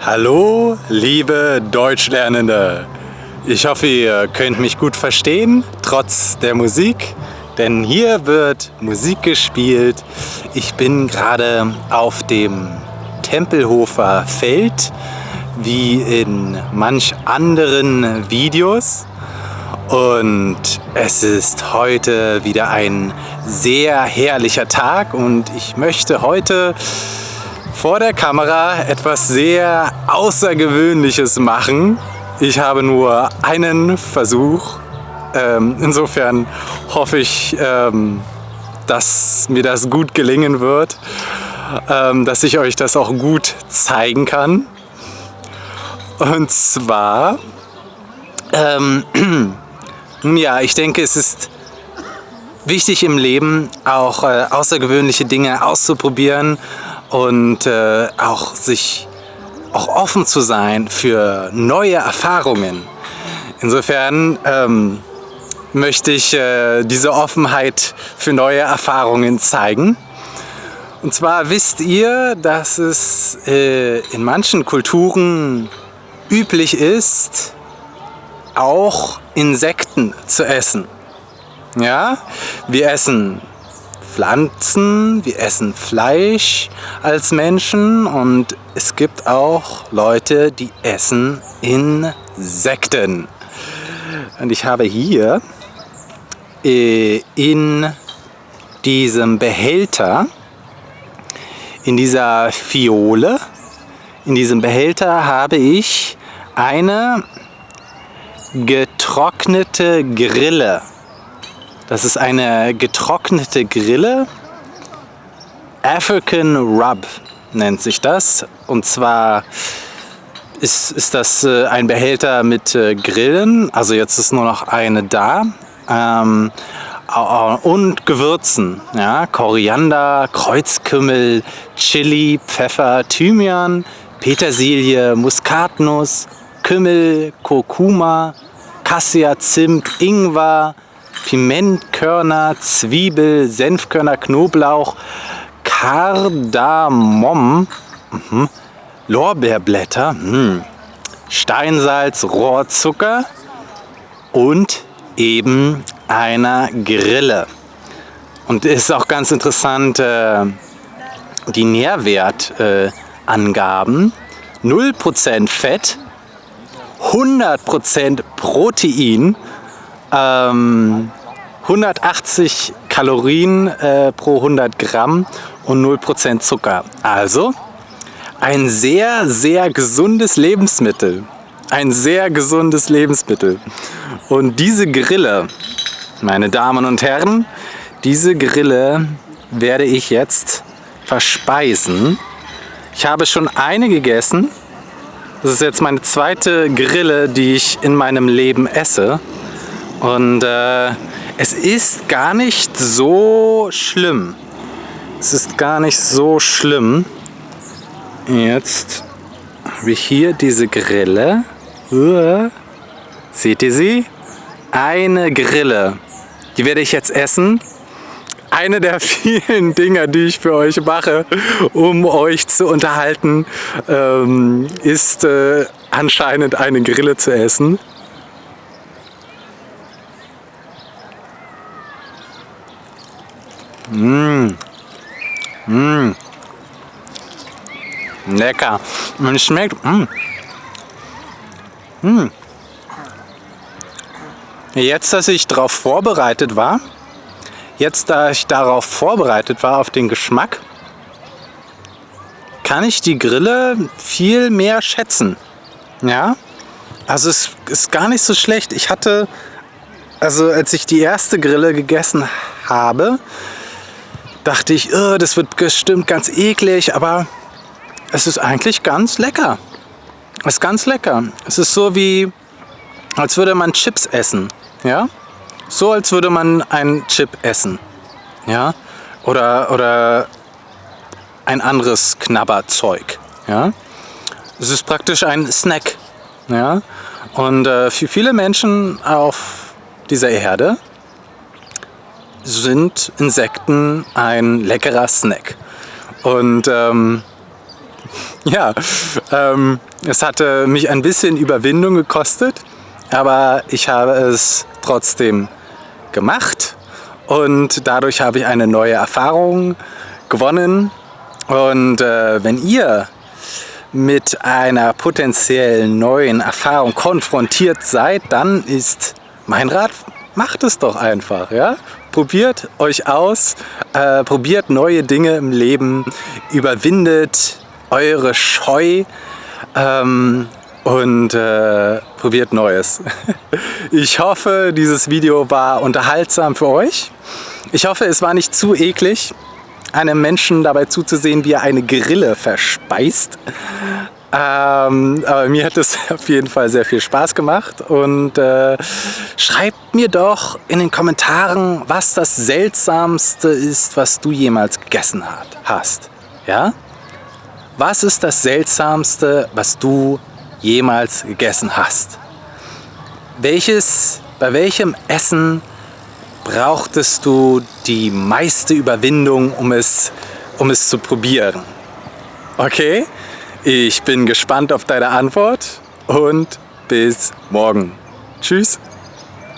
Hallo, liebe Deutschlernende! Ich hoffe, ihr könnt mich gut verstehen, trotz der Musik, denn hier wird Musik gespielt. Ich bin gerade auf dem Tempelhofer Feld, wie in manch anderen Videos. Und es ist heute wieder ein sehr herrlicher Tag und ich möchte heute vor der Kamera etwas sehr Außergewöhnliches machen. Ich habe nur einen Versuch. Ähm, insofern hoffe ich, ähm, dass mir das gut gelingen wird, ähm, dass ich euch das auch gut zeigen kann. Und zwar, ähm, ja, ich denke, es ist wichtig im Leben auch äh, außergewöhnliche Dinge auszuprobieren und äh, auch sich auch offen zu sein für neue Erfahrungen. Insofern ähm, möchte ich äh, diese Offenheit für neue Erfahrungen zeigen. Und zwar wisst ihr, dass es äh, in manchen Kulturen üblich ist, auch Insekten zu essen. Ja, wir essen Pflanzen, wir essen Fleisch als Menschen und es gibt auch Leute, die essen Insekten. Und ich habe hier äh, in diesem Behälter, in dieser Fiole, in diesem Behälter habe ich eine getrocknete Grille das ist eine getrocknete Grille. African Rub nennt sich das. Und zwar ist, ist das äh, ein Behälter mit äh, Grillen. Also jetzt ist nur noch eine da. Ähm, und Gewürzen. Ja, Koriander, Kreuzkümmel, Chili, Pfeffer, Thymian, Petersilie, Muskatnuss, Kümmel, Kurkuma, Cassia, Zimt, Ingwer, Pimentkörner, Zwiebel, Senfkörner, Knoblauch, Kardamom, mhm. Lorbeerblätter, mhm. Steinsalz, Rohrzucker und eben einer Grille. Und ist auch ganz interessant, äh, die Nährwertangaben. Äh, 0% Fett, 100% Protein, ähm, 180 Kalorien äh, pro 100 Gramm und 0% Zucker. Also ein sehr, sehr gesundes Lebensmittel. Ein sehr gesundes Lebensmittel. Und diese Grille, meine Damen und Herren, diese Grille werde ich jetzt verspeisen. Ich habe schon eine gegessen. Das ist jetzt meine zweite Grille, die ich in meinem Leben esse. Und äh, es ist gar nicht so schlimm. Es ist gar nicht so schlimm. Jetzt habe ich hier diese Grille. Seht ihr sie? Eine Grille. Die werde ich jetzt essen. Eine der vielen Dinge, die ich für euch mache, um euch zu unterhalten, ähm, ist äh, anscheinend eine Grille zu essen. Mmh. Mmh. Lecker. Und es schmeckt. Mmh. Mmh. Jetzt, dass ich darauf vorbereitet war, jetzt, da ich darauf vorbereitet war, auf den Geschmack, kann ich die Grille viel mehr schätzen. Ja, also es ist gar nicht so schlecht. Ich hatte, also als ich die erste Grille gegessen habe, dachte ich, oh, das wird bestimmt ganz eklig, aber es ist eigentlich ganz lecker. Es ist ganz lecker. Es ist so wie, als würde man Chips essen. Ja? So als würde man einen Chip essen. Ja? Oder, oder ein anderes Knabberzeug. Ja? Es ist praktisch ein Snack. Ja? Und äh, für viele Menschen auf dieser Erde sind Insekten ein leckerer Snack. Und ähm, ja, ähm, es hatte mich ein bisschen Überwindung gekostet, aber ich habe es trotzdem gemacht und dadurch habe ich eine neue Erfahrung gewonnen. Und äh, wenn ihr mit einer potenziellen neuen Erfahrung konfrontiert seid, dann ist mein Rat, macht es doch einfach. Ja? Probiert euch aus, äh, probiert neue Dinge im Leben, überwindet eure Scheu ähm, und äh, probiert Neues. Ich hoffe, dieses Video war unterhaltsam für euch. Ich hoffe, es war nicht zu eklig, einem Menschen dabei zuzusehen, wie er eine Grille verspeist. Ähm, aber mir hat es auf jeden Fall sehr viel Spaß gemacht und äh, schreibt mir doch in den Kommentaren, was das Seltsamste ist, was du jemals gegessen hat, hast. Ja? Was ist das Seltsamste, was du jemals gegessen hast? Welches, bei welchem Essen brauchtest du die meiste Überwindung, um es, um es zu probieren? Okay? Ich bin gespannt auf deine Antwort und bis morgen. Tschüss.